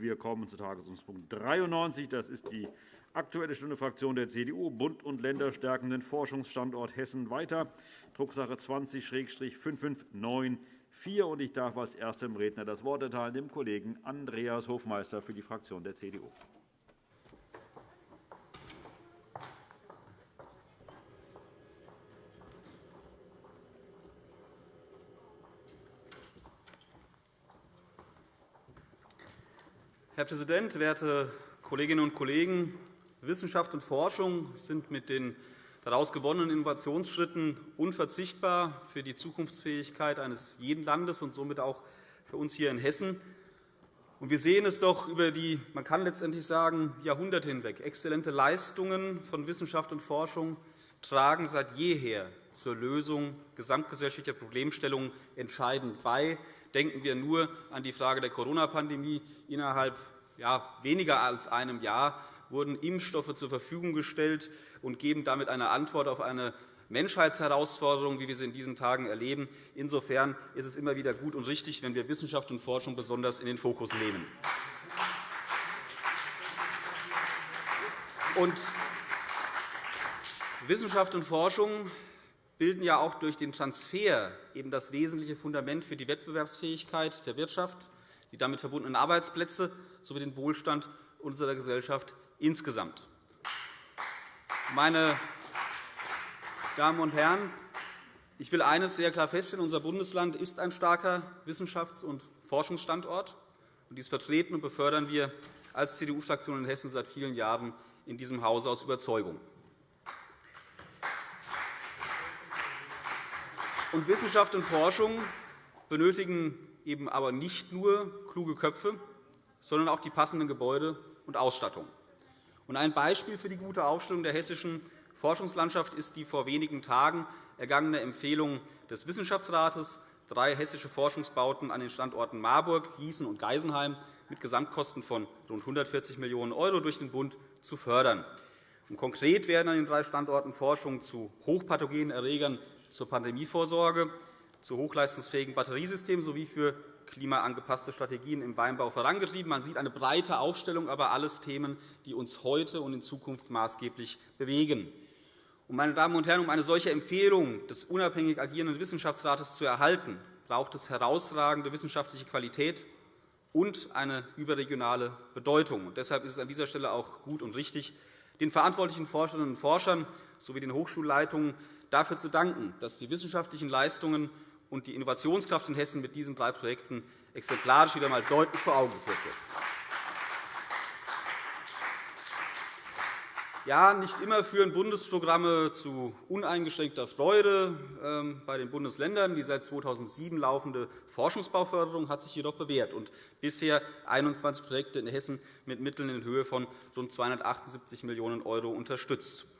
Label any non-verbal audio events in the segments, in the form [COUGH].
Wir kommen zu Tagesordnungspunkt 93. Das ist die Aktuelle Stunde Fraktion der CDU. Bund und Länder stärken den Forschungsstandort Hessen weiter. Drucksache 20-5594. Ich darf als erstem Redner das Wort erteilen dem Kollegen Andreas Hofmeister für die Fraktion der CDU. Herr Präsident, werte Kolleginnen und Kollegen! Wissenschaft und Forschung sind mit den daraus gewonnenen Innovationsschritten unverzichtbar für die Zukunftsfähigkeit eines jeden Landes und somit auch für uns hier in Hessen. Wir sehen es doch über die, man kann letztendlich sagen, Jahrhunderte hinweg. Exzellente Leistungen von Wissenschaft und Forschung tragen seit jeher zur Lösung gesamtgesellschaftlicher Problemstellungen entscheidend bei. Denken wir nur an die Frage der Corona-Pandemie. Innerhalb weniger als einem Jahr wurden Impfstoffe zur Verfügung gestellt und geben damit eine Antwort auf eine Menschheitsherausforderung, wie wir sie in diesen Tagen erleben. Insofern ist es immer wieder gut und richtig, wenn wir Wissenschaft und Forschung besonders in den Fokus nehmen. Und Wissenschaft und Forschung bilden ja auch durch den Transfer eben das wesentliche Fundament für die Wettbewerbsfähigkeit der Wirtschaft, die damit verbundenen Arbeitsplätze sowie den Wohlstand unserer Gesellschaft insgesamt. Meine Damen und Herren, ich will eines sehr klar feststellen. Unser Bundesland ist ein starker Wissenschafts- und Forschungsstandort. Dies vertreten und befördern wir als CDU-Fraktion in Hessen seit vielen Jahren in diesem Hause aus Überzeugung. Und Wissenschaft und Forschung benötigen eben aber nicht nur kluge Köpfe, sondern auch die passenden Gebäude und Ausstattung. Ein Beispiel für die gute Aufstellung der hessischen Forschungslandschaft ist die vor wenigen Tagen ergangene Empfehlung des Wissenschaftsrates, drei hessische Forschungsbauten an den Standorten Marburg, Gießen und Geisenheim mit Gesamtkosten von rund 140 Millionen € durch den Bund zu fördern. Konkret werden an den drei Standorten Forschung zu hochpathogenen Erregern zur Pandemievorsorge, zu hochleistungsfähigen Batteriesystemen sowie für klimaangepasste Strategien im Weinbau vorangetrieben. Man sieht eine breite Aufstellung, aber alles Themen, die uns heute und in Zukunft maßgeblich bewegen. Meine Damen und Herren, um eine solche Empfehlung des unabhängig agierenden Wissenschaftsrates zu erhalten, braucht es herausragende wissenschaftliche Qualität und eine überregionale Bedeutung. Deshalb ist es an dieser Stelle auch gut und richtig, den verantwortlichen Forscherinnen und Forschern sowie den Hochschulleitungen dafür zu danken, dass die wissenschaftlichen Leistungen und die Innovationskraft in Hessen mit diesen drei Projekten exemplarisch wieder einmal deutlich vor Augen geführt wird. Ja, nicht immer führen Bundesprogramme zu uneingeschränkter Freude ähm, bei den Bundesländern. Die seit 2007 laufende Forschungsbauförderung hat sich jedoch bewährt und bisher 21 Projekte in Hessen mit Mitteln in Höhe von rund 278 Millionen € unterstützt.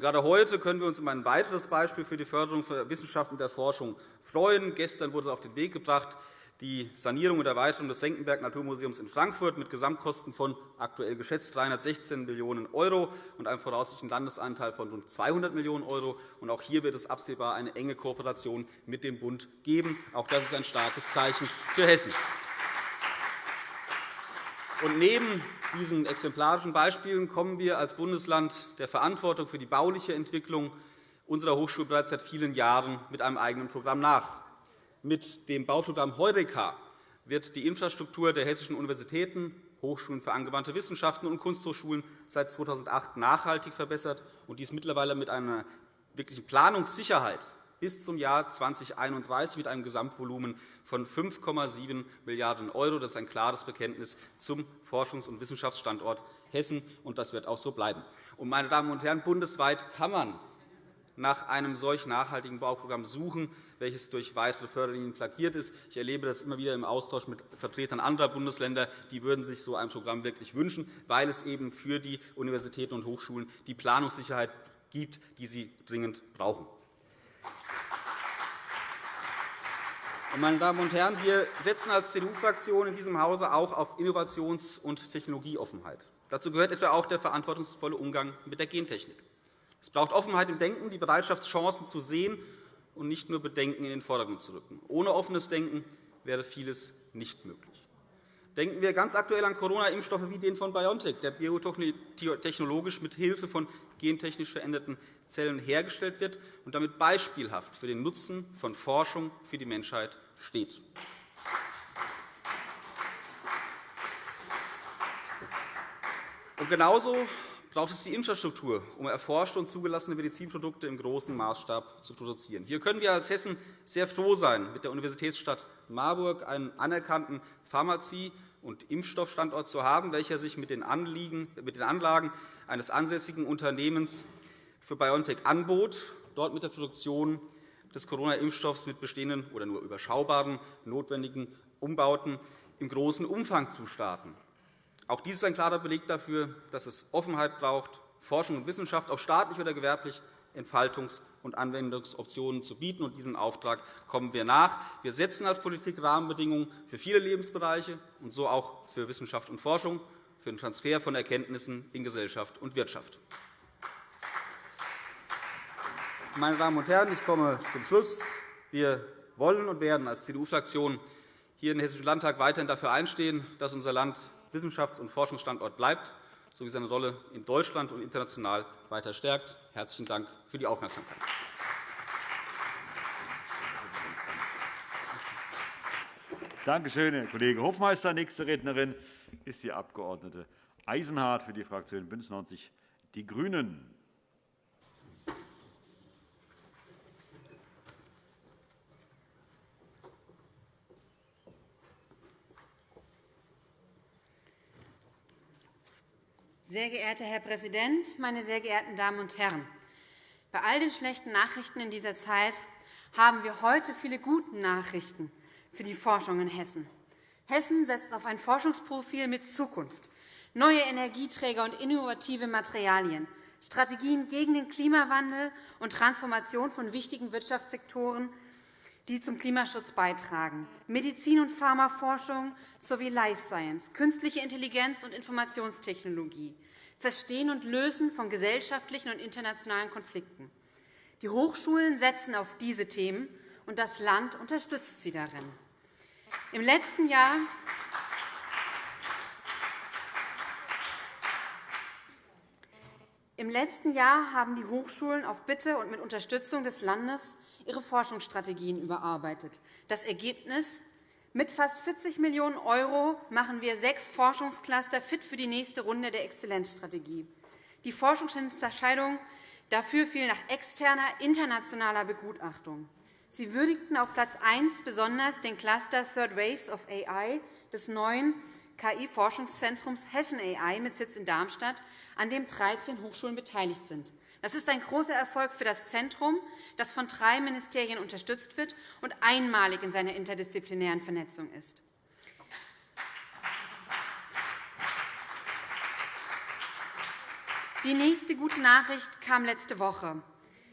Gerade heute können wir uns um ein weiteres Beispiel für die Förderung der Wissenschaft und der Forschung freuen. Gestern wurde auf den Weg gebracht, die Sanierung und Erweiterung des Senckenberg Naturmuseums in Frankfurt mit Gesamtkosten von aktuell geschätzt 316 Millionen € und einem voraussichtlichen Landesanteil von rund 200 Millionen €. Auch hier wird es absehbar eine enge Kooperation mit dem Bund geben. Auch das ist ein starkes Zeichen für Hessen. Und neben diesen exemplarischen Beispielen kommen wir als Bundesland der Verantwortung für die bauliche Entwicklung unserer Hochschule bereits seit vielen Jahren mit einem eigenen Programm nach. Mit dem Bauprogramm Heureka wird die Infrastruktur der hessischen Universitäten, Hochschulen für angewandte Wissenschaften und Kunsthochschulen seit 2008 nachhaltig verbessert, und dies mittlerweile mit einer wirklichen Planungssicherheit bis zum Jahr 2031 mit einem Gesamtvolumen von 5,7 Milliarden €. Das ist ein klares Bekenntnis zum Forschungs- und Wissenschaftsstandort Hessen, und das wird auch so bleiben. Meine Damen und Herren, bundesweit kann man nach einem solch nachhaltigen Bauprogramm suchen, welches durch weitere Förderlinien flankiert ist. Ich erlebe das immer wieder im Austausch mit Vertretern anderer Bundesländer. Die würden sich so ein Programm wirklich wünschen, weil es eben für die Universitäten und Hochschulen die Planungssicherheit gibt, die sie dringend brauchen. Meine Damen und Herren, wir setzen als CDU-Fraktion in diesem Hause auch auf Innovations- und Technologieoffenheit. Dazu gehört etwa auch der verantwortungsvolle Umgang mit der Gentechnik. Es braucht Offenheit im Denken, die Bereitschaft, Chancen zu sehen und nicht nur Bedenken in den Vordergrund zu rücken. Ohne offenes Denken wäre vieles nicht möglich. Denken wir ganz aktuell an Corona-Impfstoffe wie den von BioNTech, der biotechnologisch mit Hilfe von gentechnisch veränderten Zellen hergestellt wird und damit beispielhaft für den Nutzen von Forschung für die Menschheit steht. Und genauso braucht es die Infrastruktur, um erforschte und zugelassene Medizinprodukte im großen Maßstab zu produzieren. Hier können wir als Hessen sehr froh sein, mit der Universitätsstadt Marburg einen anerkannten Pharmazie- und Impfstoffstandort zu haben, welcher sich mit den, Anliegen, mit den Anlagen eines ansässigen Unternehmens für BioNTech anbot, dort mit der Produktion des Corona-Impfstoffs mit bestehenden oder nur überschaubaren notwendigen Umbauten im großen Umfang zu starten. Auch dies ist ein klarer Beleg dafür, dass es Offenheit braucht, Forschung und Wissenschaft, ob staatlich oder gewerblich, Entfaltungs- und Anwendungsoptionen zu bieten. Und diesem Auftrag kommen wir nach. Wir setzen als Politik Rahmenbedingungen für viele Lebensbereiche und so auch für Wissenschaft und Forschung, für den Transfer von Erkenntnissen in Gesellschaft und Wirtschaft. Meine Damen und Herren, ich komme zum Schluss. Wir wollen und werden als CDU-Fraktion hier im Hessischen Landtag weiterhin dafür einstehen, dass unser Land Wissenschafts- und Forschungsstandort bleibt sowie seine Rolle in Deutschland und international weiter stärkt. – Herzlichen Dank für die Aufmerksamkeit. Danke schön, Herr Kollege Hofmeister. Nächste Rednerin ist die Abg. Eisenhardt für die Fraktion BÜNDNIS 90 die GRÜNEN. Sehr geehrter Herr Präsident, meine sehr geehrten Damen und Herren! Bei all den schlechten Nachrichten in dieser Zeit haben wir heute viele gute Nachrichten für die Forschung in Hessen. Hessen setzt auf ein Forschungsprofil mit Zukunft, neue Energieträger und innovative Materialien, Strategien gegen den Klimawandel und Transformation von wichtigen Wirtschaftssektoren, die zum Klimaschutz beitragen, Medizin- und Pharmaforschung sowie Life Science, künstliche Intelligenz und Informationstechnologie, Verstehen und Lösen von gesellschaftlichen und internationalen Konflikten. Die Hochschulen setzen auf diese Themen, und das Land unterstützt sie darin. Im letzten Jahr Im letzten Jahr haben die Hochschulen auf Bitte und mit Unterstützung des Landes ihre Forschungsstrategien überarbeitet. Das Ergebnis mit fast 40 Millionen € machen wir sechs Forschungscluster fit für die nächste Runde der Exzellenzstrategie. Die Forschungsentscheidung dafür fiel nach externer, internationaler Begutachtung. Sie würdigten auf Platz 1 besonders den Cluster Third Waves of AI des neuen KI-Forschungszentrums Hessen AI mit Sitz in Darmstadt, an dem 13 Hochschulen beteiligt sind. Das ist ein großer Erfolg für das Zentrum, das von drei Ministerien unterstützt wird und einmalig in seiner interdisziplinären Vernetzung ist. Die nächste gute Nachricht kam letzte Woche.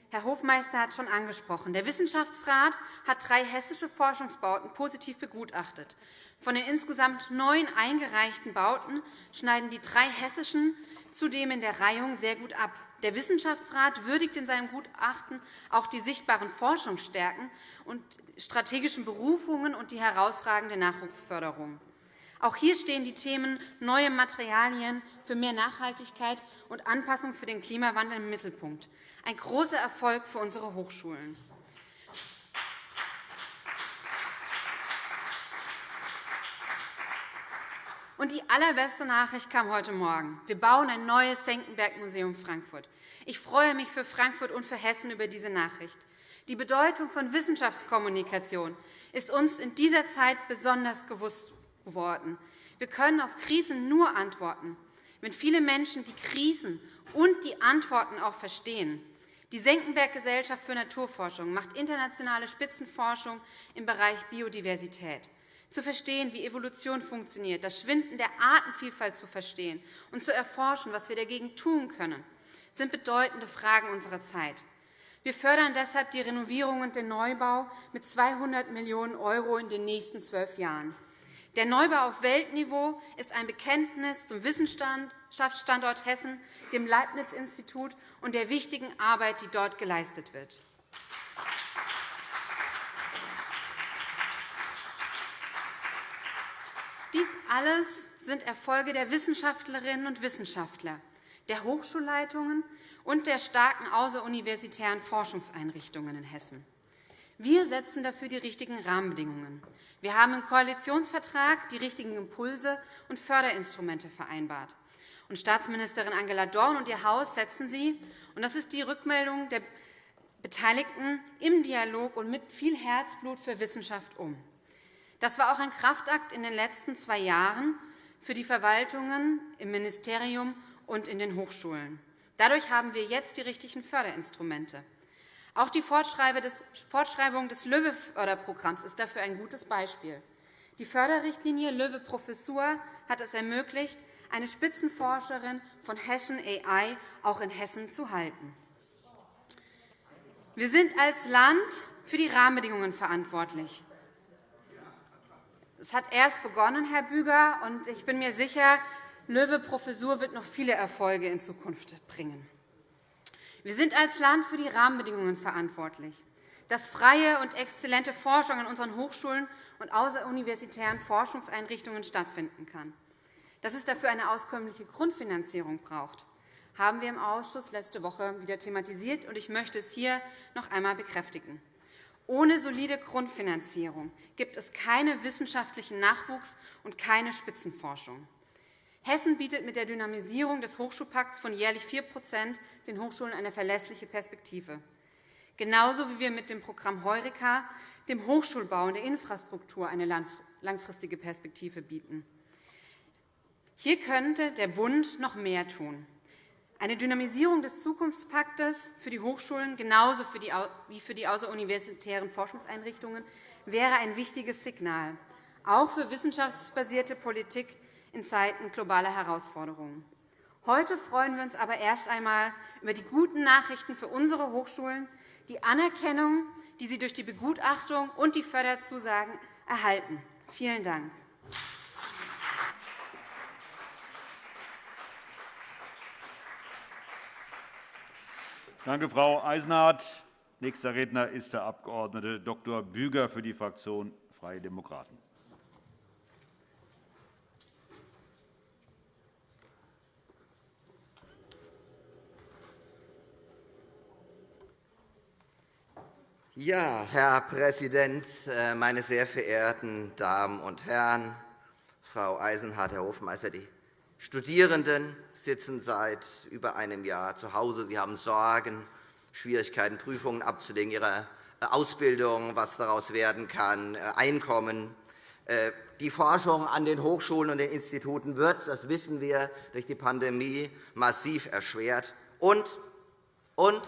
Herr Hofmeister hat schon angesprochen. Der Wissenschaftsrat hat drei hessische Forschungsbauten positiv begutachtet. Von den insgesamt neun eingereichten Bauten schneiden die drei hessischen zudem in der Reihung sehr gut ab. Der Wissenschaftsrat würdigt in seinem Gutachten auch die sichtbaren Forschungsstärken und strategischen Berufungen und die herausragende Nachwuchsförderung. Auch hier stehen die Themen neue Materialien für mehr Nachhaltigkeit und Anpassung für den Klimawandel im Mittelpunkt. Ein großer Erfolg für unsere Hochschulen. Und die allerbeste Nachricht kam heute Morgen. Wir bauen ein neues Senckenberg-Museum Frankfurt. Ich freue mich für Frankfurt und für Hessen über diese Nachricht. Die Bedeutung von Wissenschaftskommunikation ist uns in dieser Zeit besonders gewusst geworden. Wir können auf Krisen nur antworten, wenn viele Menschen die Krisen und die Antworten auch verstehen. Die Senckenberg-Gesellschaft für Naturforschung macht internationale Spitzenforschung im Bereich Biodiversität zu verstehen, wie Evolution funktioniert, das Schwinden der Artenvielfalt zu verstehen und zu erforschen, was wir dagegen tun können, sind bedeutende Fragen unserer Zeit. Wir fördern deshalb die Renovierung und den Neubau mit 200 Millionen € in den nächsten zwölf Jahren. Der Neubau auf Weltniveau ist ein Bekenntnis zum Wissenschaftsstandort Hessen, dem Leibniz-Institut und der wichtigen Arbeit, die dort geleistet wird. Dies alles sind Erfolge der Wissenschaftlerinnen und Wissenschaftler, der Hochschulleitungen und der starken außeruniversitären Forschungseinrichtungen in Hessen. Wir setzen dafür die richtigen Rahmenbedingungen. Wir haben im Koalitionsvertrag die richtigen Impulse und Förderinstrumente vereinbart. Und Staatsministerin Angela Dorn und ihr Haus setzen sie, und das ist die Rückmeldung der Beteiligten, im Dialog und mit viel Herzblut für Wissenschaft um. Das war auch ein Kraftakt in den letzten zwei Jahren für die Verwaltungen im Ministerium und in den Hochschulen. Dadurch haben wir jetzt die richtigen Förderinstrumente. Auch die Fortschreibung des LÖWE-Förderprogramms ist dafür ein gutes Beispiel. Die Förderrichtlinie LÖWE-Professur hat es ermöglicht, eine Spitzenforscherin von Hessian AI auch in Hessen zu halten. Wir sind als Land für die Rahmenbedingungen verantwortlich. Es hat erst begonnen, Herr Büger, und ich bin mir sicher, Löwe-Professur wird noch viele Erfolge in Zukunft bringen. Wir sind als Land für die Rahmenbedingungen verantwortlich, dass freie und exzellente Forschung an unseren Hochschulen und außeruniversitären Forschungseinrichtungen stattfinden kann. Dass es dafür eine auskömmliche Grundfinanzierung braucht, haben wir im Ausschuss letzte Woche wieder thematisiert, und ich möchte es hier noch einmal bekräftigen. Ohne solide Grundfinanzierung gibt es keinen wissenschaftlichen Nachwuchs und keine Spitzenforschung. Hessen bietet mit der Dynamisierung des Hochschulpakts von jährlich 4% den Hochschulen eine verlässliche Perspektive. Genauso wie wir mit dem Programm Heureka dem Hochschulbau und der Infrastruktur eine langfristige Perspektive bieten. Hier könnte der Bund noch mehr tun. Eine Dynamisierung des Zukunftspaktes für die Hochschulen genauso wie für die außeruniversitären Forschungseinrichtungen wäre ein wichtiges Signal, auch für wissenschaftsbasierte Politik in Zeiten globaler Herausforderungen. Heute freuen wir uns aber erst einmal über die guten Nachrichten für unsere Hochschulen, die Anerkennung, die sie durch die Begutachtung und die Förderzusagen erhalten. Vielen Dank. Danke, Frau Eisenhardt. Nächster Redner ist der Abg. Dr. Büger für die Fraktion Freie Demokraten. Ja, Herr Präsident, äh, meine sehr verehrten Damen und Herren! Frau Eisenhardt, Herr Hofmeister, die Studierenden sitzen seit über einem Jahr zu Hause. Sie haben Sorgen, Schwierigkeiten, Prüfungen abzulegen, ihre äh, Ausbildung, was daraus werden kann, äh, Einkommen. Die Forschung an den Hochschulen und den Instituten wird, das wissen wir, durch die Pandemie massiv erschwert. Und, und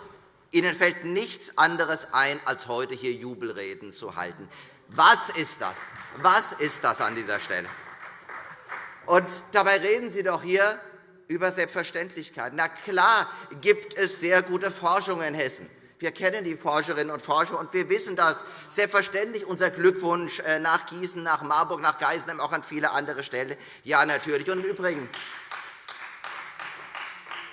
Ihnen fällt nichts anderes ein, als heute hier Jubelreden zu halten. Was ist das? Was ist das an dieser Stelle? Und dabei reden Sie doch hier über Selbstverständlichkeiten. Na klar gibt es sehr gute Forschung in Hessen. Wir kennen die Forscherinnen und Forscher, und wir wissen das. Selbstverständlich unser Glückwunsch äh, nach Gießen, nach Marburg, nach Geisenheim, auch an viele andere Stellen. Ja, natürlich. Und im Übrigen,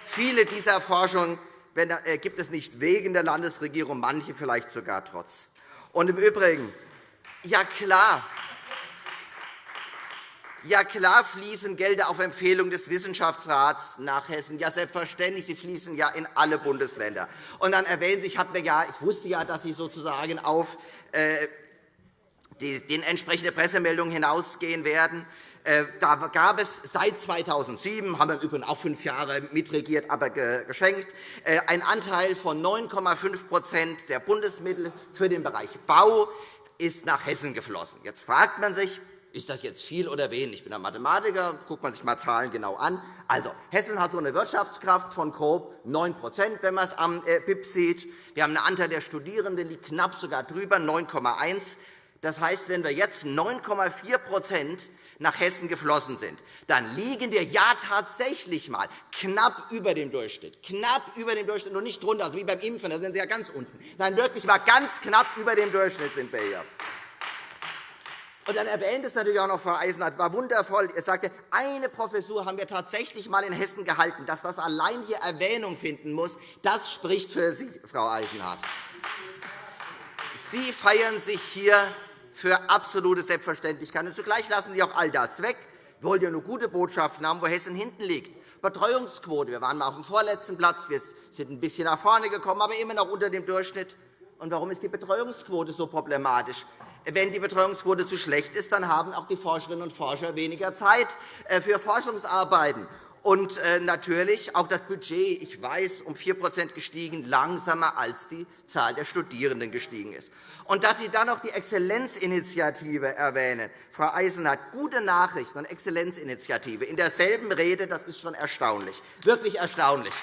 viele dieser Forschungen äh, gibt es nicht wegen der Landesregierung, manche vielleicht sogar trotz. Und im Übrigen, ja klar, ja, klar fließen Gelder auf Empfehlung des Wissenschaftsrats nach Hessen. Ja, selbstverständlich, sie fließen ja in alle Bundesländer. Und dann erwähnen Sie, ich, mir ja, ich wusste ja, dass Sie sozusagen auf äh, die, die entsprechende Pressemeldung hinausgehen werden. Äh, da gab es seit 2007, haben wir übrigens auch fünf Jahre mitregiert, aber geschenkt, äh, einen Anteil von 9,5% der Bundesmittel für den Bereich Bau ist nach Hessen geflossen. Jetzt fragt man sich, ist das jetzt viel oder wenig? Ich bin ein Mathematiker, guckt man sich mal Zahlen genau an. Also, Hessen hat so eine Wirtschaftskraft von grob 9% wenn man es am äh, BIP sieht. Wir haben einen Anteil der Studierenden, die knapp sogar drüber, 9,1 Das heißt, wenn wir jetzt 9,4% nach Hessen geflossen sind, dann liegen wir ja tatsächlich mal knapp über dem Durchschnitt, knapp über dem Durchschnitt und nicht drunter, also wie beim Impfen, da sind Sie ja ganz unten. Nein, wirklich mal ganz knapp über dem Durchschnitt sind wir hier. Und dann erwähnt es natürlich auch noch Frau Eisenhardt, war wundervoll. Er sagte, eine Professur haben wir tatsächlich einmal in Hessen gehalten. Dass das allein hier Erwähnung finden muss, das spricht für Sie, Frau Eisenhardt. Sie feiern sich hier für absolute Selbstverständlichkeit. Und zugleich lassen Sie auch all das weg. Wir wollen ja nur gute Botschaften haben, wo Hessen hinten liegt. Betreuungsquote. Wir waren mal auf dem vorletzten Platz. Wir sind ein bisschen nach vorne gekommen, aber immer noch unter dem Durchschnitt. Und warum ist die Betreuungsquote so problematisch? Wenn die Betreuungsquote zu schlecht ist, dann haben auch die Forscherinnen und Forscher weniger Zeit äh, für Forschungsarbeiten. Und äh, natürlich auch das Budget, ich weiß, um 4% gestiegen, langsamer als die Zahl der Studierenden gestiegen ist. Und dass Sie dann noch die Exzellenzinitiative erwähnen. Frau Eisenhardt, gute Nachrichten und Exzellenzinitiative in derselben Rede, das ist schon erstaunlich, wirklich erstaunlich.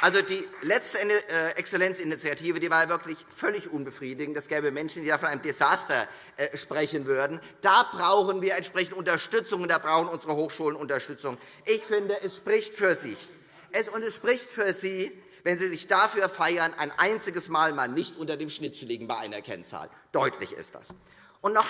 Also die letzte äh, Exzellenzinitiative die war wirklich völlig unbefriedigend. Es gäbe Menschen, die von einem Desaster äh, sprechen würden. Da brauchen wir entsprechend Unterstützung, und da brauchen unsere Hochschulen Unterstützung. Ich finde, es spricht für sich. Es, und es spricht für Sie, wenn Sie sich dafür feiern, ein einziges Mal mal nicht unter dem Schnitt zu liegen bei einer Kennzahl. Deutlich ist das. Und noch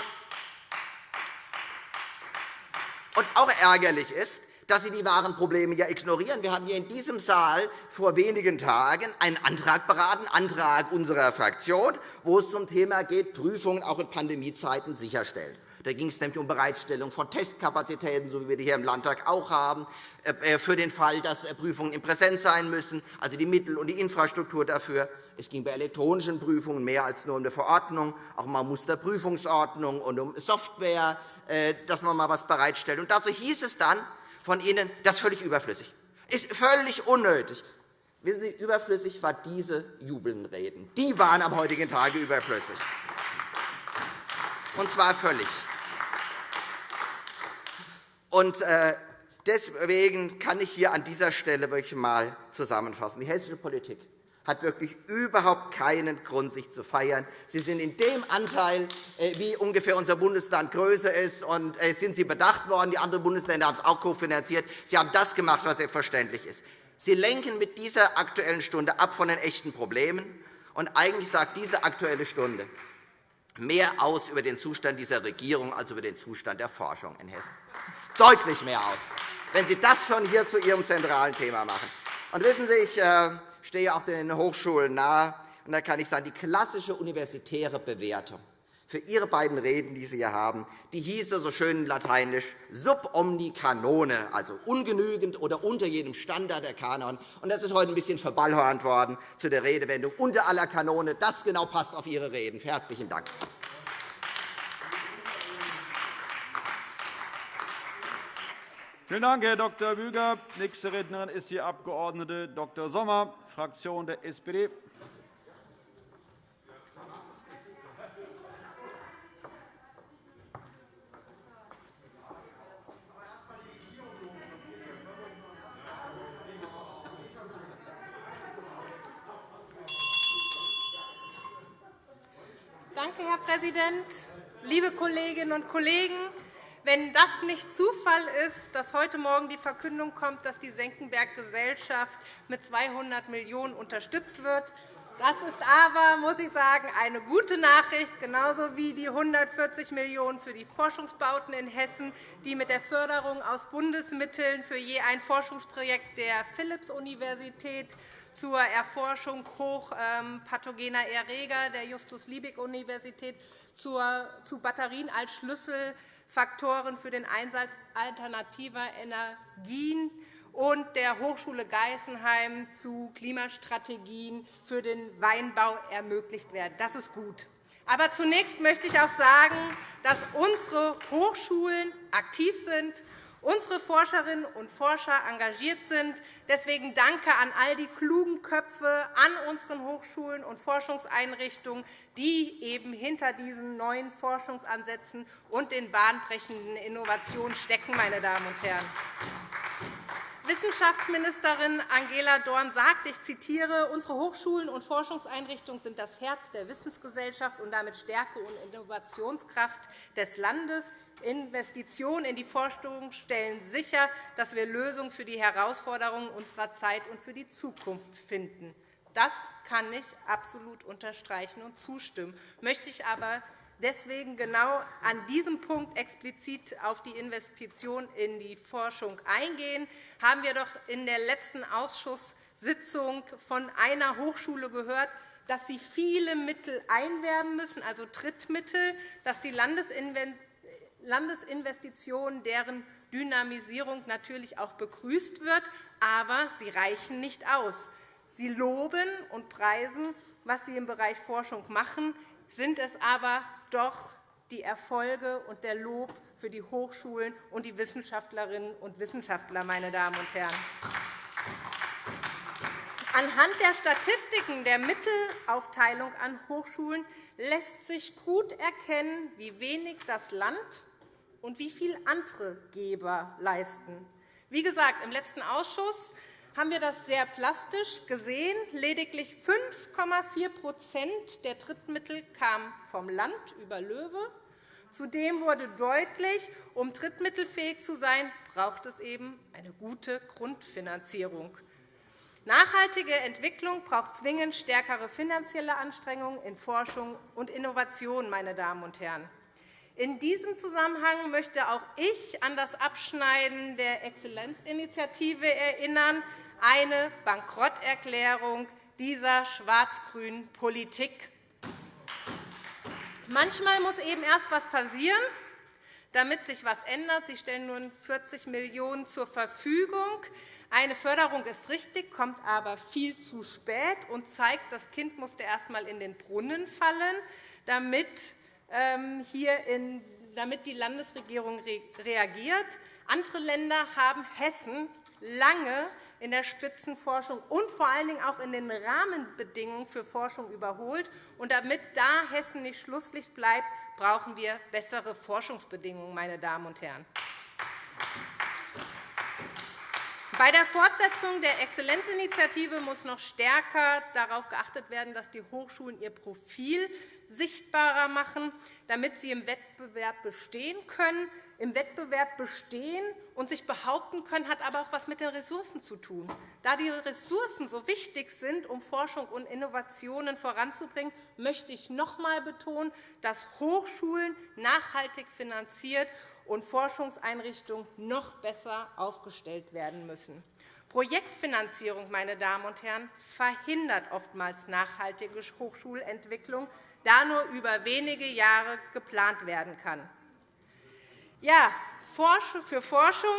und auch ärgerlich ist, dass Sie die wahren Probleme ja ignorieren. Wir hatten hier in diesem Saal vor wenigen Tagen einen Antrag beraten, Antrag unserer Fraktion, wo es zum Thema geht, Prüfungen auch in Pandemiezeiten sicherstellen. Da ging es nämlich um Bereitstellung von Testkapazitäten, so wie wir die hier im Landtag auch haben, äh, äh, für den Fall, dass äh, Prüfungen in Präsenz sein müssen, also die Mittel und die Infrastruktur dafür. Es ging bei elektronischen Prüfungen mehr als nur um eine Verordnung, auch um eine Musterprüfungsordnung und um Software, dass man mal etwas bereitstellt. Und dazu hieß es dann, von Ihnen, das ist völlig überflüssig. Ist völlig unnötig. Wissen Sie, überflüssig waren diese Jubelnreden. Die waren am heutigen Tage überflüssig. Und zwar völlig. Und äh, deswegen kann ich hier an dieser Stelle wirklich einmal zusammenfassen. Die hessische Politik hat wirklich überhaupt keinen Grund, sich zu feiern. Sie sind in dem Anteil, äh, wie ungefähr unser Bundesland größer ist, und äh, sind Sie bedacht worden. Die anderen Bundesländer haben es auch kofinanziert. Sie haben das gemacht, was selbstverständlich ist. Sie lenken mit dieser Aktuellen Stunde ab von den echten Problemen. Und eigentlich sagt diese Aktuelle Stunde mehr aus über den Zustand dieser Regierung als über den Zustand der Forschung in Hessen. Deutlich mehr aus, wenn Sie das schon hier zu Ihrem zentralen Thema machen. Und wissen Sie, ich stehe auch den Hochschulen nahe. Und da kann ich sagen, die klassische universitäre Bewertung für Ihre beiden Reden, die Sie hier haben, die hieße so schön lateinisch sub omni canone, also ungenügend oder unter jedem Standard der Kanon. Und das ist heute ein bisschen verballhornt worden zu der Redewendung unter aller Kanone. Das genau passt auf Ihre Reden. Herzlichen Dank. Vielen Dank, Herr Dr. Büger. Nächste Rednerin ist die Abg. Dr. Sommer, Fraktion der SPD. Danke, Herr Präsident, liebe Kolleginnen und Kollegen! Wenn das nicht Zufall ist, dass heute Morgen die Verkündung kommt, dass die Senckenberg-Gesellschaft mit 200 Millionen € unterstützt wird, das ist aber, muss ich sagen, eine gute Nachricht, genauso wie die 140 Millionen € für die Forschungsbauten in Hessen, die mit der Förderung aus Bundesmitteln für je ein Forschungsprojekt der Philipps-Universität zur Erforschung hochpathogener Erreger der Justus-Liebig-Universität zu Batterien als Schlüssel Faktoren für den Einsatz alternativer Energien und der Hochschule Geisenheim zu Klimastrategien für den Weinbau ermöglicht werden. Das ist gut. Aber zunächst möchte ich auch sagen, dass unsere Hochschulen aktiv sind unsere Forscherinnen und Forscher engagiert sind. Deswegen danke an all die klugen Köpfe an unseren Hochschulen und Forschungseinrichtungen, die eben hinter diesen neuen Forschungsansätzen und den bahnbrechenden Innovationen stecken. Meine Damen und Herren. Wissenschaftsministerin Angela Dorn sagt, ich zitiere, unsere Hochschulen und Forschungseinrichtungen sind das Herz der Wissensgesellschaft und damit Stärke und Innovationskraft des Landes. Investitionen in die Forschung stellen sicher, dass wir Lösungen für die Herausforderungen unserer Zeit und für die Zukunft finden. Das kann ich absolut unterstreichen und zustimmen. Möchte ich aber deswegen genau an diesem Punkt explizit auf die Investition in die Forschung eingehen, haben wir doch in der letzten Ausschusssitzung von einer Hochschule gehört, dass sie viele Mittel einwerben müssen, also Drittmittel, dass die Landesinvestitionen, deren Dynamisierung natürlich auch begrüßt wird, aber sie reichen nicht aus. Sie loben und preisen, was Sie im Bereich Forschung machen, sind es aber doch die Erfolge und der Lob für die Hochschulen und die Wissenschaftlerinnen und Wissenschaftler, meine Damen und Herren. Anhand der Statistiken der Mittelaufteilung an Hochschulen lässt sich gut erkennen, wie wenig das Land und wie viel andere Geber leisten. Wie gesagt, im letzten Ausschuss haben wir das sehr plastisch gesehen. Lediglich 5,4% der Drittmittel kamen vom Land über Löwe. Zudem wurde deutlich, um drittmittelfähig zu sein, braucht es eben eine gute Grundfinanzierung. Nachhaltige Entwicklung braucht zwingend stärkere finanzielle Anstrengungen in Forschung und Innovation. Meine Damen und Herren. In diesem Zusammenhang möchte auch ich an das Abschneiden der Exzellenzinitiative erinnern, eine Bankrotterklärung dieser schwarz-grünen Politik. Manchmal muss eben erst etwas passieren, damit sich etwas ändert. Sie stellen nun 40 Millionen € zur Verfügung. Eine Förderung ist richtig, kommt aber viel zu spät und zeigt, das Kind musste erst einmal in den Brunnen fallen, damit, ähm, hier in, damit die Landesregierung reagiert. Andere Länder haben Hessen lange in der Spitzenforschung und vor allen Dingen auch in den Rahmenbedingungen für Forschung überholt. Und damit da Hessen nicht Schlusslicht bleibt, brauchen wir bessere Forschungsbedingungen. Meine Damen und Herren. Bei der Fortsetzung der Exzellenzinitiative muss noch stärker darauf geachtet werden, dass die Hochschulen ihr Profil sichtbarer machen, damit sie im Wettbewerb bestehen können. Im Wettbewerb bestehen und sich behaupten können, hat aber auch etwas mit den Ressourcen zu tun. Da die Ressourcen so wichtig sind, um Forschung und Innovationen voranzubringen, möchte ich noch einmal betonen, dass Hochschulen nachhaltig finanziert und Forschungseinrichtungen noch besser aufgestellt werden müssen. Projektfinanzierung meine Damen und Herren, verhindert oftmals nachhaltige Hochschulentwicklung, da nur über wenige Jahre geplant werden kann. Ja, für Forschung,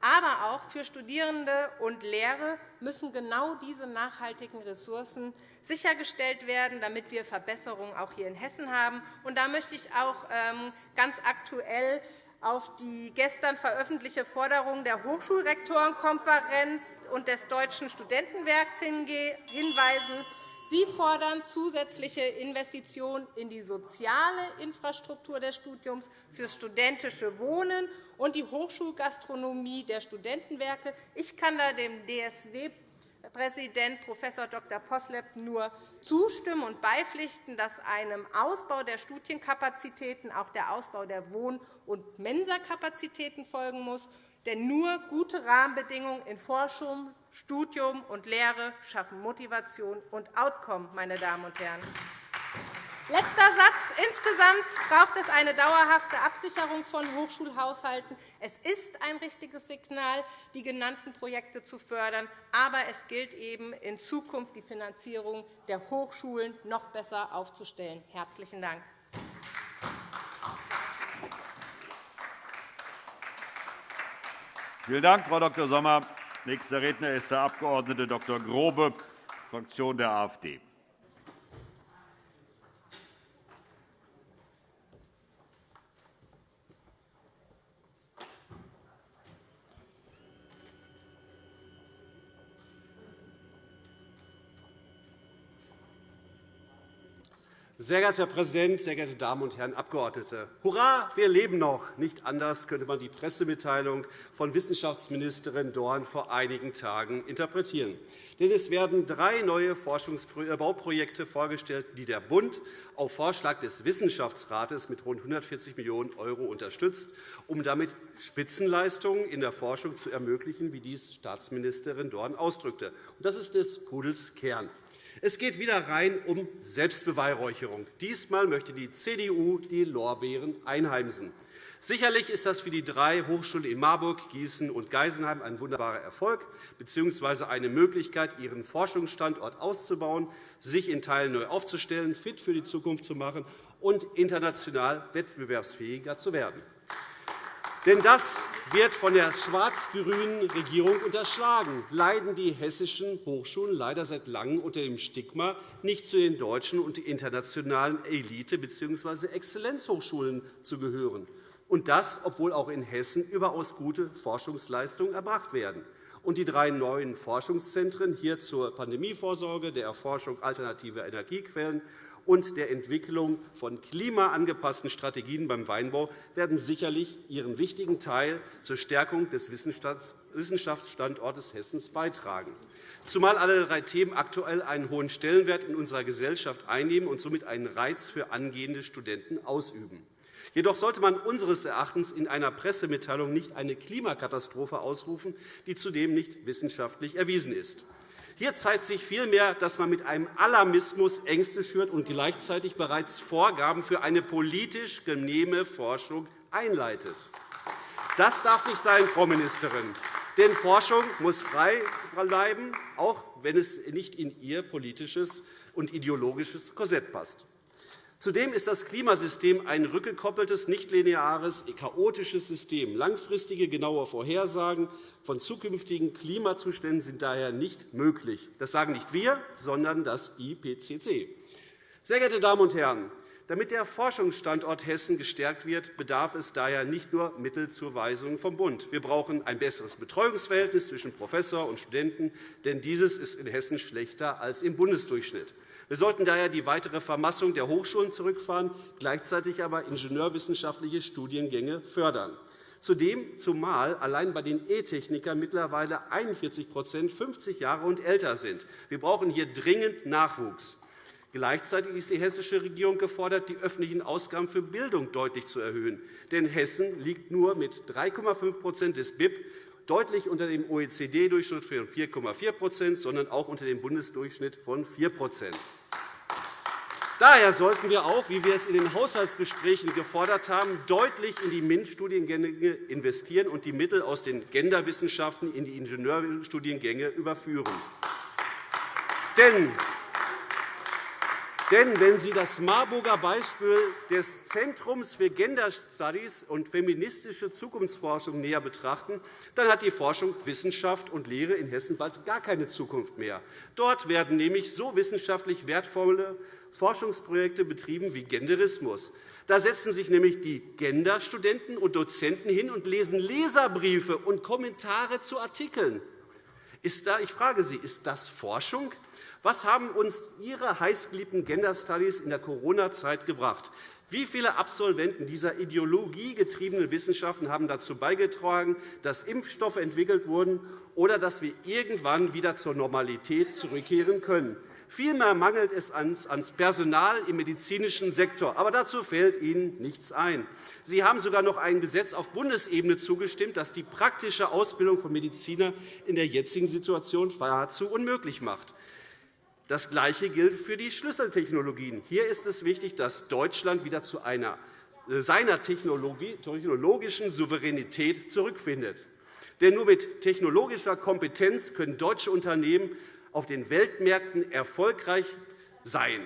aber auch für Studierende und Lehre müssen genau diese nachhaltigen Ressourcen sichergestellt werden, damit wir Verbesserungen auch hier in Hessen haben. Und da möchte ich auch ähm, ganz aktuell auf die gestern veröffentlichte Forderung der Hochschulrektorenkonferenz und des Deutschen Studentenwerks hinweisen. Sie fordern zusätzliche Investitionen in die soziale Infrastruktur des Studiums, fürs studentische Wohnen und die Hochschulgastronomie der Studentenwerke. Ich kann da dem DSW Präsident Prof. Dr. Poslepp nur zustimmen und beipflichten, dass einem Ausbau der Studienkapazitäten auch der Ausbau der Wohn- und Mensakapazitäten folgen muss. Denn nur gute Rahmenbedingungen in Forschung, Studium und Lehre schaffen Motivation und Outcome. Meine Damen und Herren. Letzter Satz. Insgesamt braucht es eine dauerhafte Absicherung von Hochschulhaushalten. Es ist ein richtiges Signal, die genannten Projekte zu fördern. Aber es gilt eben, in Zukunft die Finanzierung der Hochschulen noch besser aufzustellen. – Herzlichen Dank. Vielen Dank, Frau Dr. Sommer. Nächster Redner ist der Abg. Dr. Grobe, Fraktion der AfD. Sehr geehrter Herr Präsident, sehr geehrte Damen und Herren Abgeordnete! Hurra, wir leben noch! Nicht anders könnte man die Pressemitteilung von Wissenschaftsministerin Dorn vor einigen Tagen interpretieren. Denn es werden drei neue Forschungsbauprojekte vorgestellt, die der Bund auf Vorschlag des Wissenschaftsrates mit rund 140 Millionen € unterstützt, um damit Spitzenleistungen in der Forschung zu ermöglichen, wie dies Staatsministerin Dorn ausdrückte. Das ist des Pudels Kern. Es geht wieder rein um Selbstbeweihräucherung. Diesmal möchte die CDU die Lorbeeren einheimsen. Sicherlich ist das für die drei Hochschulen in Marburg, Gießen und Geisenheim ein wunderbarer Erfolg bzw. eine Möglichkeit, ihren Forschungsstandort auszubauen, sich in Teilen neu aufzustellen, fit für die Zukunft zu machen und international wettbewerbsfähiger zu werden. Denn das wird von der schwarz-grünen Regierung unterschlagen, leiden die hessischen Hochschulen leider seit Langem unter dem Stigma, nicht zu den deutschen und internationalen Elite- bzw. Exzellenzhochschulen zu gehören. Und das, obwohl auch in Hessen überaus gute Forschungsleistungen erbracht werden. Und die drei neuen Forschungszentren hier zur Pandemievorsorge, der Erforschung alternativer Energiequellen und der Entwicklung von klimaangepassten Strategien beim Weinbau werden sicherlich ihren wichtigen Teil zur Stärkung des Wissenschaftsstandortes Hessens beitragen, zumal alle drei Themen aktuell einen hohen Stellenwert in unserer Gesellschaft einnehmen und somit einen Reiz für angehende Studenten ausüben. Jedoch sollte man unseres Erachtens in einer Pressemitteilung nicht eine Klimakatastrophe ausrufen, die zudem nicht wissenschaftlich erwiesen ist. Hier zeigt sich vielmehr, dass man mit einem Alarmismus Ängste schürt und gleichzeitig bereits Vorgaben für eine politisch genehme Forschung einleitet. Das darf nicht sein, Frau Ministerin. Denn Forschung muss frei bleiben, auch wenn es nicht in ihr politisches und ideologisches Korsett passt. Zudem ist das Klimasystem ein rückgekoppeltes, nichtlineares, chaotisches System. Langfristige, genaue Vorhersagen von zukünftigen Klimazuständen sind daher nicht möglich. Das sagen nicht wir, sondern das IPCC. Sehr geehrte Damen und Herren, damit der Forschungsstandort Hessen gestärkt wird, bedarf es daher nicht nur Mittelzuweisungen vom Bund. Wir brauchen ein besseres Betreuungsverhältnis zwischen Professor und Studenten, denn dieses ist in Hessen schlechter als im Bundesdurchschnitt. Wir sollten daher die weitere Vermassung der Hochschulen zurückfahren, gleichzeitig aber ingenieurwissenschaftliche Studiengänge fördern. Zudem, zumal allein bei den E-Technikern mittlerweile 41% 50 Jahre und älter sind. Wir brauchen hier dringend Nachwuchs. Gleichzeitig ist die hessische Regierung gefordert, die öffentlichen Ausgaben für Bildung deutlich zu erhöhen. Denn Hessen liegt nur mit 3,5% des BIP deutlich unter dem OECD-Durchschnitt von 4,4% sondern auch unter dem Bundesdurchschnitt von 4% Daher sollten wir auch, wie wir es in den Haushaltsgesprächen gefordert haben, deutlich in die MINT-Studiengänge investieren und die Mittel aus den Genderwissenschaften in die Ingenieurstudiengänge überführen. Denn denn wenn Sie das Marburger Beispiel des Zentrums für Gender Studies und feministische Zukunftsforschung näher betrachten, dann hat die Forschung, Wissenschaft und Lehre in Hessen bald gar keine Zukunft mehr. Dort werden nämlich so wissenschaftlich wertvolle Forschungsprojekte betrieben wie Genderismus. Da setzen sich nämlich die Genderstudenten und Dozenten hin und lesen Leserbriefe und Kommentare zu Artikeln. Ist da, ich frage Sie, ist das Forschung? Was haben uns Ihre heißgeliebten Gender Studies in der Corona-Zeit gebracht? Wie viele Absolventen dieser ideologiegetriebenen Wissenschaften haben dazu beigetragen, dass Impfstoffe entwickelt wurden oder dass wir irgendwann wieder zur Normalität zurückkehren können? Vielmehr mangelt es an Personal im medizinischen Sektor. Aber dazu fällt Ihnen nichts ein. Sie haben sogar noch ein Gesetz auf Bundesebene zugestimmt, das die praktische Ausbildung von Medizinern in der jetzigen Situation nahezu unmöglich macht. Das Gleiche gilt für die Schlüsseltechnologien. Hier ist es wichtig, dass Deutschland wieder zu einer, äh, seiner technologischen Souveränität zurückfindet. Denn nur mit technologischer Kompetenz können deutsche Unternehmen auf den Weltmärkten erfolgreich sein.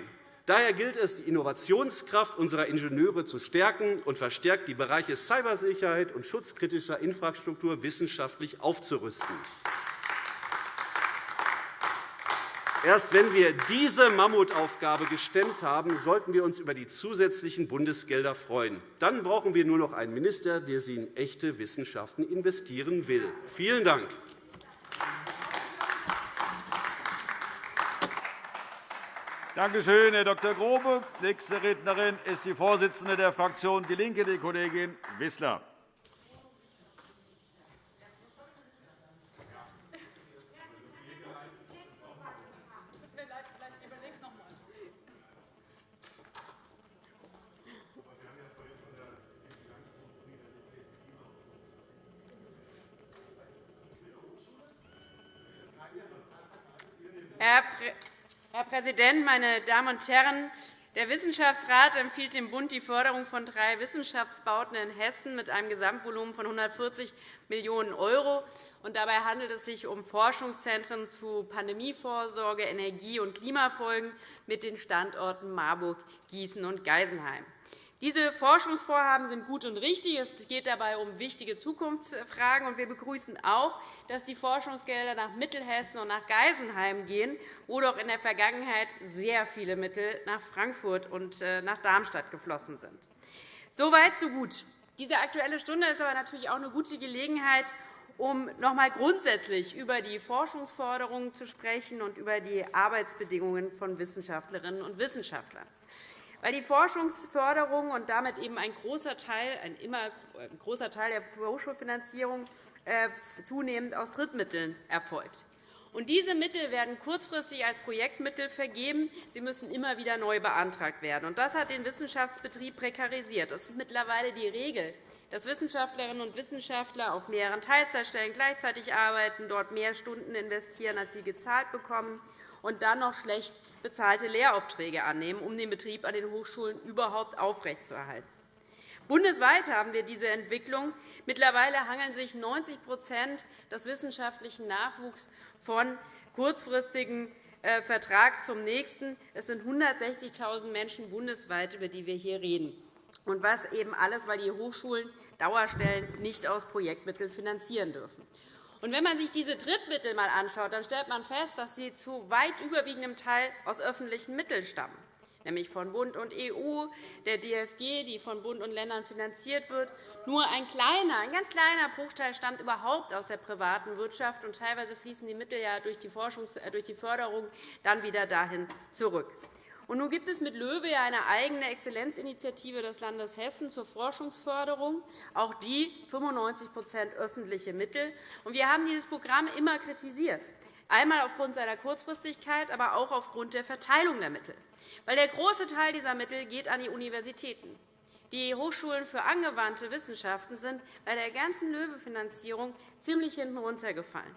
Daher gilt es, die Innovationskraft unserer Ingenieure zu stärken und verstärkt die Bereiche Cybersicherheit und schutzkritischer Infrastruktur wissenschaftlich aufzurüsten. Erst wenn wir diese Mammutaufgabe gestemmt haben, sollten wir uns über die zusätzlichen Bundesgelder freuen. Dann brauchen wir nur noch einen Minister, der sie in echte Wissenschaften investieren will. Vielen Dank. Danke schön, Herr Dr. Grobe. Nächste Rednerin ist die Vorsitzende der Fraktion DIE LINKE, die Kollegin Wissler. Herr Präsident, meine Damen und Herren! Der Wissenschaftsrat empfiehlt dem Bund die Förderung von drei Wissenschaftsbauten in Hessen mit einem Gesamtvolumen von 140 Millionen €. Dabei handelt es sich um Forschungszentren zu Pandemievorsorge, Energie- und Klimafolgen mit den Standorten Marburg, Gießen und Geisenheim. Diese Forschungsvorhaben sind gut und richtig. Es geht dabei um wichtige Zukunftsfragen. Wir begrüßen auch, dass die Forschungsgelder nach Mittelhessen und nach Geisenheim gehen, wo doch in der Vergangenheit sehr viele Mittel nach Frankfurt und äh, nach Darmstadt geflossen sind. Soweit, so gut. Diese Aktuelle Stunde ist aber natürlich auch eine gute Gelegenheit, um noch einmal grundsätzlich über die Forschungsforderungen zu sprechen und über die Arbeitsbedingungen von Wissenschaftlerinnen und Wissenschaftlern weil die Forschungsförderung und damit eben ein großer Teil, ein immer ein großer Teil der Hochschulfinanzierung äh, zunehmend aus Drittmitteln erfolgt. Und diese Mittel werden kurzfristig als Projektmittel vergeben. Sie müssen immer wieder neu beantragt werden. Und das hat den Wissenschaftsbetrieb prekarisiert. Es ist mittlerweile die Regel, dass Wissenschaftlerinnen und Wissenschaftler auf mehreren Teilzeitstellen gleichzeitig arbeiten, dort mehr Stunden investieren, als sie gezahlt bekommen, und dann noch schlecht bezahlte Lehraufträge annehmen, um den Betrieb an den Hochschulen überhaupt aufrechtzuerhalten. Bundesweit haben wir diese Entwicklung. Mittlerweile hangeln sich 90% des wissenschaftlichen Nachwuchs von kurzfristigen äh, Vertrag zum nächsten. Es sind 160.000 Menschen bundesweit, über die wir hier reden. Und was eben alles, weil die Hochschulen Dauerstellen nicht aus Projektmitteln finanzieren dürfen. Und wenn man sich diese Drittmittel einmal anschaut, dann stellt man fest, dass sie zu weit überwiegendem Teil aus öffentlichen Mitteln stammen, nämlich von Bund und EU, der DFG, die von Bund und Ländern finanziert wird. Nur ein kleiner, ein ganz kleiner Bruchteil stammt überhaupt aus der privaten Wirtschaft, und teilweise fließen die Mittel ja durch die, Forschungs äh, durch die Förderung dann wieder dahin zurück. Und nun gibt es mit LOEWE eine eigene Exzellenzinitiative des Landes Hessen zur Forschungsförderung, auch die 95% öffentliche Mittel. Wir haben dieses Programm immer kritisiert, einmal aufgrund seiner Kurzfristigkeit, aber auch aufgrund der Verteilung der Mittel. Weil der große Teil dieser Mittel geht an die Universitäten. Die Hochschulen für angewandte Wissenschaften sind bei der ganzen LOEWE-Finanzierung ziemlich hinten runtergefallen.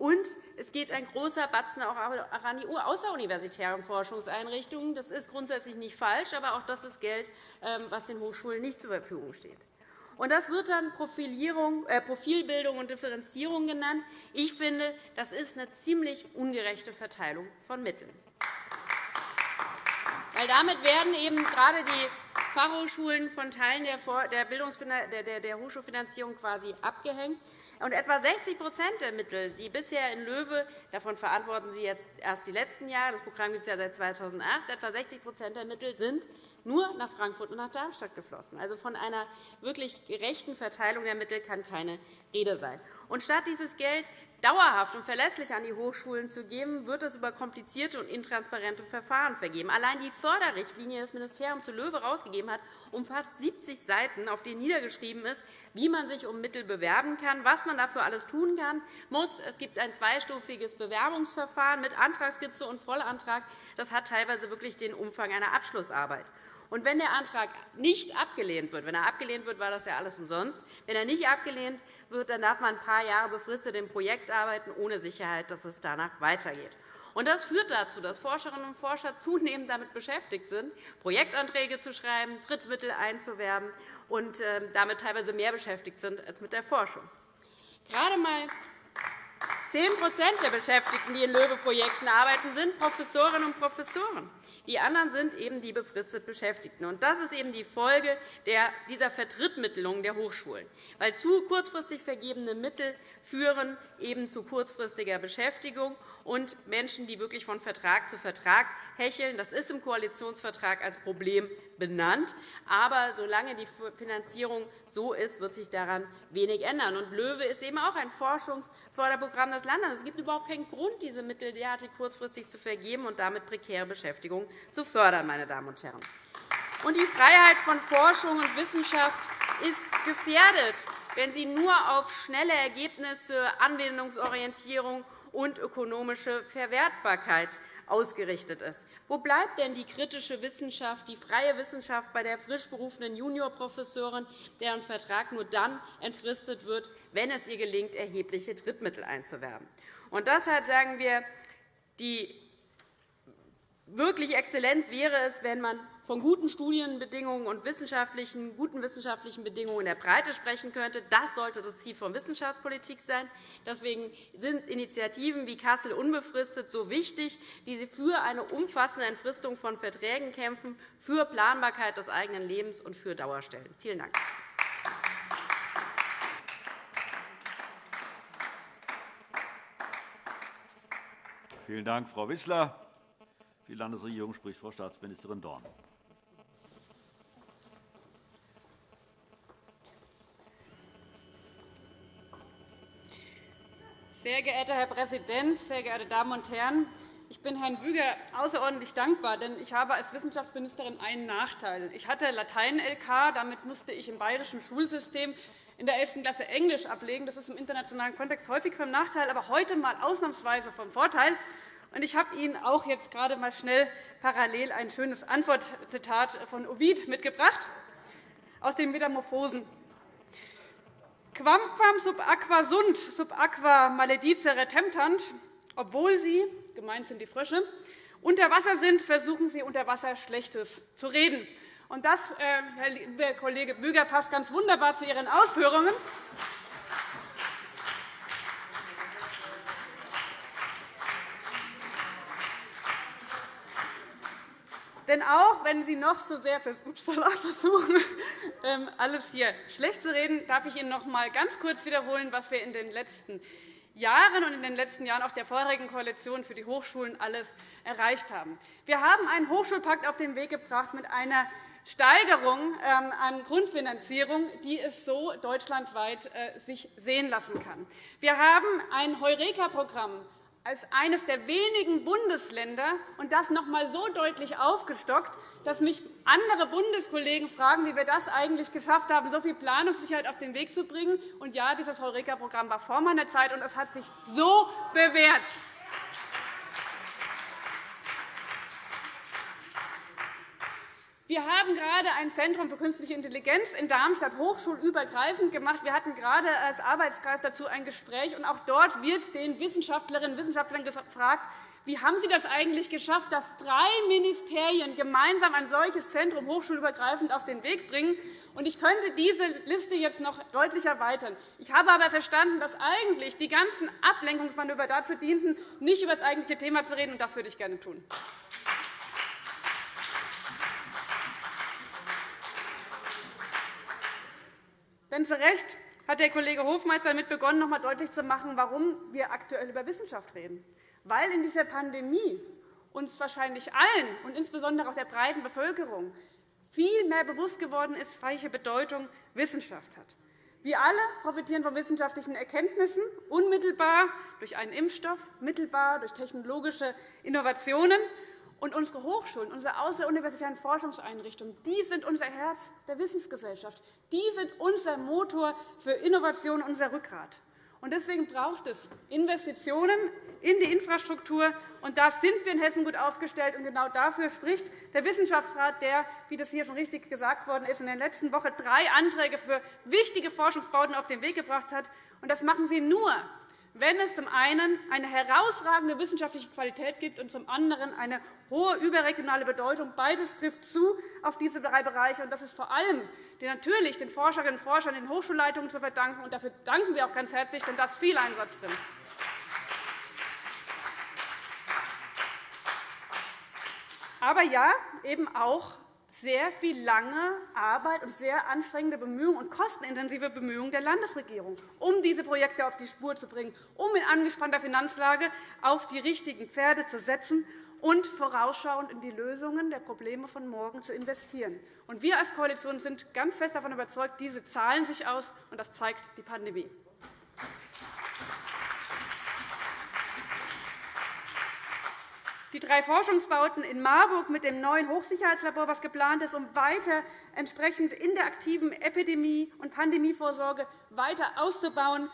Und es geht ein großer Batzen auch an die außeruniversitären Forschungseinrichtungen. Das ist grundsätzlich nicht falsch, aber auch das ist Geld, ähm, was den Hochschulen nicht zur Verfügung steht. Und das wird dann äh, Profilbildung und Differenzierung genannt. Ich finde, das ist eine ziemlich ungerechte Verteilung von Mitteln. Weil damit werden eben gerade die Fachhochschulen von Teilen der Hochschulfinanzierung quasi abgehängt. Und etwa 60% der Mittel, die bisher in Löwe, davon verantworten Sie jetzt erst die letzten Jahre, das Programm gibt es ja seit 2008, etwa 60 der Mittel sind nur nach Frankfurt und nach Darmstadt geflossen. Also von einer wirklich gerechten Verteilung der Mittel kann keine Rede sein. Und statt dieses Geld dauerhaft und verlässlich an die Hochschulen zu geben, wird es über komplizierte und intransparente Verfahren vergeben. Allein die Förderrichtlinie, die das Ministerium zu Löwe herausgegeben hat, umfasst 70 Seiten, auf denen niedergeschrieben ist, wie man sich um Mittel bewerben kann, was man dafür alles tun kann, muss. Es gibt ein zweistufiges Bewerbungsverfahren mit Antragskizze und Vollantrag. Das hat teilweise wirklich den Umfang einer Abschlussarbeit. Und wenn der Antrag nicht abgelehnt wird, wenn er abgelehnt wird, war das ja alles umsonst. Wenn er nicht abgelehnt wird, dann darf man ein paar Jahre befristet im Projekt arbeiten, ohne Sicherheit, dass es danach weitergeht. Das führt dazu, dass Forscherinnen und Forscher zunehmend damit beschäftigt sind, Projektanträge zu schreiben, Drittmittel einzuwerben und ähm, damit teilweise mehr beschäftigt sind als mit der Forschung. Gerade einmal 10% der Beschäftigten, die in LOEWE-Projekten arbeiten, sind Professorinnen und Professoren. Die anderen sind eben die befristet Beschäftigten. das ist eben die Folge dieser Vertrittmittelung der Hochschulen. Weil zu kurzfristig vergebene Mittel führen eben zu kurzfristiger Beschäftigung und Menschen, die wirklich von Vertrag zu Vertrag hecheln. Das ist im Koalitionsvertrag als Problem benannt. Aber solange die Finanzierung so ist, wird sich daran wenig ändern. Und LOEWE ist eben auch ein Forschungsförderprogramm des Landes. Es gibt überhaupt keinen Grund, diese Mittel derartig kurzfristig zu vergeben und damit prekäre Beschäftigung zu fördern. Meine Damen und Herren. Und die Freiheit von Forschung und Wissenschaft ist gefährdet, wenn sie nur auf schnelle Ergebnisse, Anwendungsorientierung und ökonomische Verwertbarkeit ausgerichtet ist. Wo bleibt denn die kritische Wissenschaft, die freie Wissenschaft bei der frisch berufenen Juniorprofessorin, deren Vertrag nur dann entfristet wird, wenn es ihr gelingt, erhebliche Drittmittel einzuwerben? Und deshalb sagen wir, die wirklich Exzellenz wäre es, wenn man von guten Studienbedingungen und wissenschaftlichen, guten wissenschaftlichen Bedingungen in der Breite sprechen könnte. Das sollte das Ziel von Wissenschaftspolitik sein. Deswegen sind Initiativen wie Kassel unbefristet so wichtig, die sie für eine umfassende Entfristung von Verträgen kämpfen, für Planbarkeit des eigenen Lebens und für Dauerstellen. Vielen Dank. Vielen Dank, Frau Wissler. Für die Landesregierung spricht Frau Staatsministerin Dorn. Sehr geehrter Herr Präsident, sehr geehrte Damen und Herren! Ich bin Herrn Büger außerordentlich dankbar, denn ich habe als Wissenschaftsministerin einen Nachteil. Ich hatte Latein-LK, damit musste ich im bayerischen Schulsystem in der 11. Klasse Englisch ablegen. Das ist im internationalen Kontext häufig vom Nachteil, aber heute mal ausnahmsweise vom Vorteil. Ich habe Ihnen auch jetzt gerade mal schnell parallel ein schönes Antwortzitat von Ovid mitgebracht aus den Metamorphosen. Quamquam sub aqua sunt, sub aqua maledicere temptant, obwohl sie, gemeint sind die Frösche, unter Wasser sind, versuchen sie unter Wasser Schlechtes zu reden. Und das, äh, Herr Kollege Büger, passt ganz wunderbar zu Ihren Ausführungen. Denn auch wenn Sie noch so sehr [LAUGHS] versuchen, ähm, alles hier schlecht zu reden, darf ich Ihnen noch einmal ganz kurz wiederholen, was wir in den letzten Jahren und in den letzten Jahren auch der vorherigen Koalition für die Hochschulen alles erreicht haben. Wir haben einen Hochschulpakt auf den Weg gebracht mit einer Steigerung ähm, an Grundfinanzierung, die es so deutschlandweit äh, sich sehen lassen kann. Wir haben ein Heureka-Programm als eines der wenigen Bundesländer und das noch einmal so deutlich aufgestockt, dass mich andere Bundeskollegen fragen, wie wir das eigentlich geschafft haben, so viel Planungssicherheit auf den Weg zu bringen. Und ja, dieses Heureka-Programm war vor meiner Zeit, und es hat sich so bewährt. Wir haben gerade ein Zentrum für künstliche Intelligenz in Darmstadt hochschulübergreifend gemacht. Wir hatten gerade als Arbeitskreis dazu ein Gespräch. Und auch dort wird den Wissenschaftlerinnen und Wissenschaftlern gefragt, wie haben Sie das eigentlich geschafft, dass drei Ministerien gemeinsam ein solches Zentrum hochschulübergreifend auf den Weg bringen? Ich könnte diese Liste jetzt noch deutlich erweitern. Ich habe aber verstanden, dass eigentlich die ganzen Ablenkungsmanöver dazu dienten, nicht über das eigentliche Thema zu reden. und Das würde ich gerne tun. Denn zu Recht hat der Kollege Hofmeister damit begonnen, noch einmal deutlich zu machen, warum wir aktuell über Wissenschaft reden. Weil in dieser Pandemie uns wahrscheinlich allen und insbesondere auch der breiten Bevölkerung viel mehr bewusst geworden ist, welche Bedeutung Wissenschaft hat. Wir alle profitieren von wissenschaftlichen Erkenntnissen, unmittelbar durch einen Impfstoff, mittelbar durch technologische Innovationen. Und unsere Hochschulen, unsere außeruniversitären Forschungseinrichtungen, die sind unser Herz der Wissensgesellschaft. Die sind unser Motor für Innovation, unser Rückgrat. Und deswegen braucht es Investitionen in die Infrastruktur. Und da sind wir in Hessen gut aufgestellt. Und genau dafür spricht der Wissenschaftsrat, der, wie das hier schon richtig gesagt worden ist, in der letzten Woche drei Anträge für wichtige Forschungsbauten auf den Weg gebracht hat. Und das machen Sie nur, wenn es zum einen eine herausragende wissenschaftliche Qualität gibt und zum anderen eine hohe überregionale Bedeutung. Beides trifft zu auf diese drei Bereiche. Das ist vor allem natürlich den Forscherinnen und Forschern den Hochschulleitungen zu verdanken. Und dafür danken wir auch ganz herzlich, denn da ist viel Einsatz drin. Aber ja, eben auch sehr viel lange Arbeit und sehr anstrengende Bemühungen und kostenintensive Bemühungen der Landesregierung, um diese Projekte auf die Spur zu bringen, um in angespannter Finanzlage auf die richtigen Pferde zu setzen und vorausschauend in die Lösungen der Probleme von morgen zu investieren. Wir als Koalition sind ganz fest davon überzeugt, diese zahlen sich aus, und das zeigt die Pandemie. Die drei Forschungsbauten in Marburg mit dem neuen Hochsicherheitslabor, das geplant ist, um weiter entsprechend in der aktiven Epidemie- und Pandemievorsorge weiter auszubauen,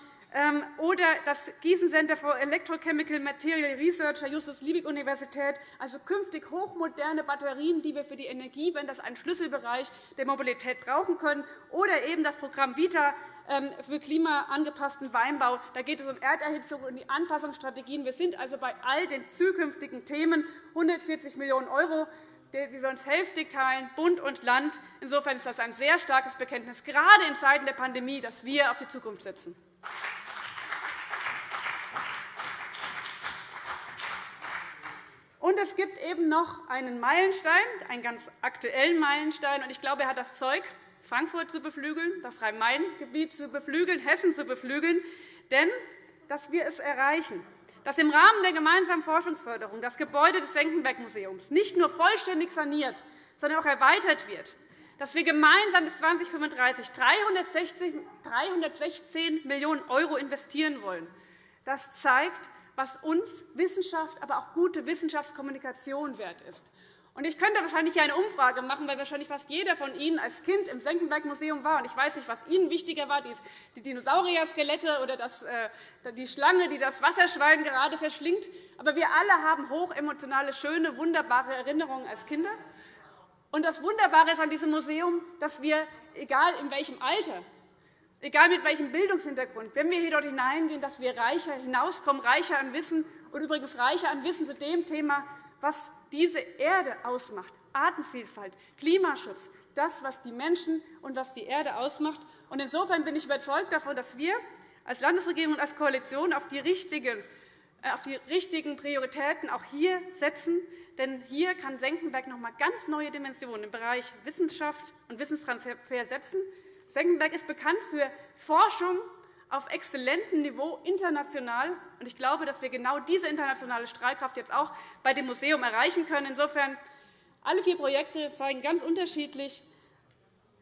oder das Gießen Center for Electrochemical Material Research der Justus-Liebig-Universität, also künftig hochmoderne Batterien, die wir für die Energiewende als einen Schlüsselbereich der Mobilität brauchen können, oder eben das Programm VITA ähm, für klimaangepassten Weinbau. Da geht es um Erderhitzung und die Anpassungsstrategien. Wir sind also bei all den zukünftigen Themen 140 Millionen € wie wir uns hälftig teilen, Bund und Land. Insofern ist das ein sehr starkes Bekenntnis, gerade in Zeiten der Pandemie, dass wir auf die Zukunft setzen. Und es gibt eben noch einen Meilenstein, einen ganz aktuellen Meilenstein. Und ich glaube, er hat das Zeug, Frankfurt zu beflügeln, das Rhein-Main-Gebiet zu beflügeln, Hessen zu beflügeln. Denn dass wir es erreichen, dass im Rahmen der gemeinsamen Forschungsförderung das Gebäude des Senckenberg-Museums nicht nur vollständig saniert, sondern auch erweitert wird, dass wir gemeinsam bis 2035 316 Millionen € investieren wollen. Das zeigt, was uns Wissenschaft, aber auch gute Wissenschaftskommunikation wert ist. Ich könnte wahrscheinlich eine Umfrage machen, weil wahrscheinlich fast jeder von Ihnen als Kind im Senckenberg-Museum war. Ich weiß nicht, was Ihnen wichtiger war, die Dinosaurier-Skelette oder äh, die Schlange, die das Wasserschwein gerade verschlingt. Aber wir alle haben hochemotionale, schöne, wunderbare Erinnerungen als Kinder. Und das Wunderbare ist an diesem Museum, dass wir, egal in welchem Alter, egal mit welchem Bildungshintergrund, wenn wir hier dort hineingehen, dass wir reicher hinauskommen, reicher an Wissen und übrigens reicher an Wissen zu dem Thema, was diese Erde ausmacht, Artenvielfalt, Klimaschutz, das, was die Menschen und was die Erde ausmacht. Insofern bin ich überzeugt davon, dass wir als Landesregierung und als Koalition auf die richtigen, äh, auf die richtigen Prioritäten auch hier setzen. Denn hier kann Senckenberg noch einmal ganz neue Dimensionen im Bereich Wissenschaft und Wissenstransfer setzen. Senckenberg ist bekannt für Forschung auf exzellentem Niveau international. Ich glaube, dass wir genau diese internationale Strahlkraft jetzt auch bei dem Museum erreichen können. Insofern alle vier Projekte zeigen ganz unterschiedlich,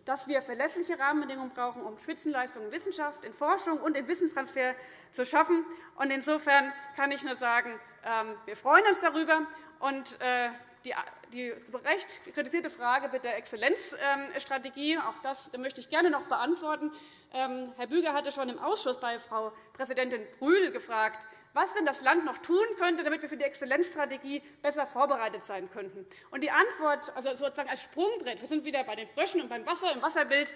dass wir verlässliche Rahmenbedingungen brauchen, um Spitzenleistungen in Wissenschaft, in Forschung und im Wissenstransfer zu schaffen. Insofern kann ich nur sagen, ähm, wir freuen uns darüber. Und äh, die zu Recht kritisierte Frage mit der Exzellenzstrategie, auch das möchte ich gerne noch beantworten. Ähm, Herr Büger hatte schon im Ausschuss bei Frau Präsidentin Brühl gefragt, was denn das Land noch tun könnte, damit wir für die Exzellenzstrategie besser vorbereitet sein könnten. Und die Antwort, also sozusagen als Sprungbrett, wir sind wieder bei den Fröschen und beim Wasser im Wasserbild,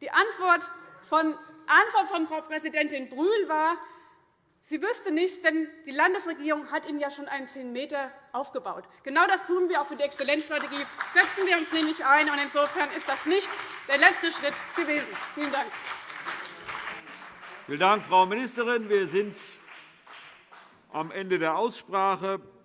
die Antwort von, Antwort von Frau Präsidentin Brühl war, Sie wüsste nichts, denn die Landesregierung hat Ihnen ja schon einen 10 Meter aufgebaut. Genau das tun wir auch für die Exzellenzstrategie. Setzen wir uns nämlich ein. Und insofern ist das nicht der letzte Schritt gewesen. Vielen Dank. Vielen Dank, Frau Ministerin. Wir sind am Ende der Aussprache.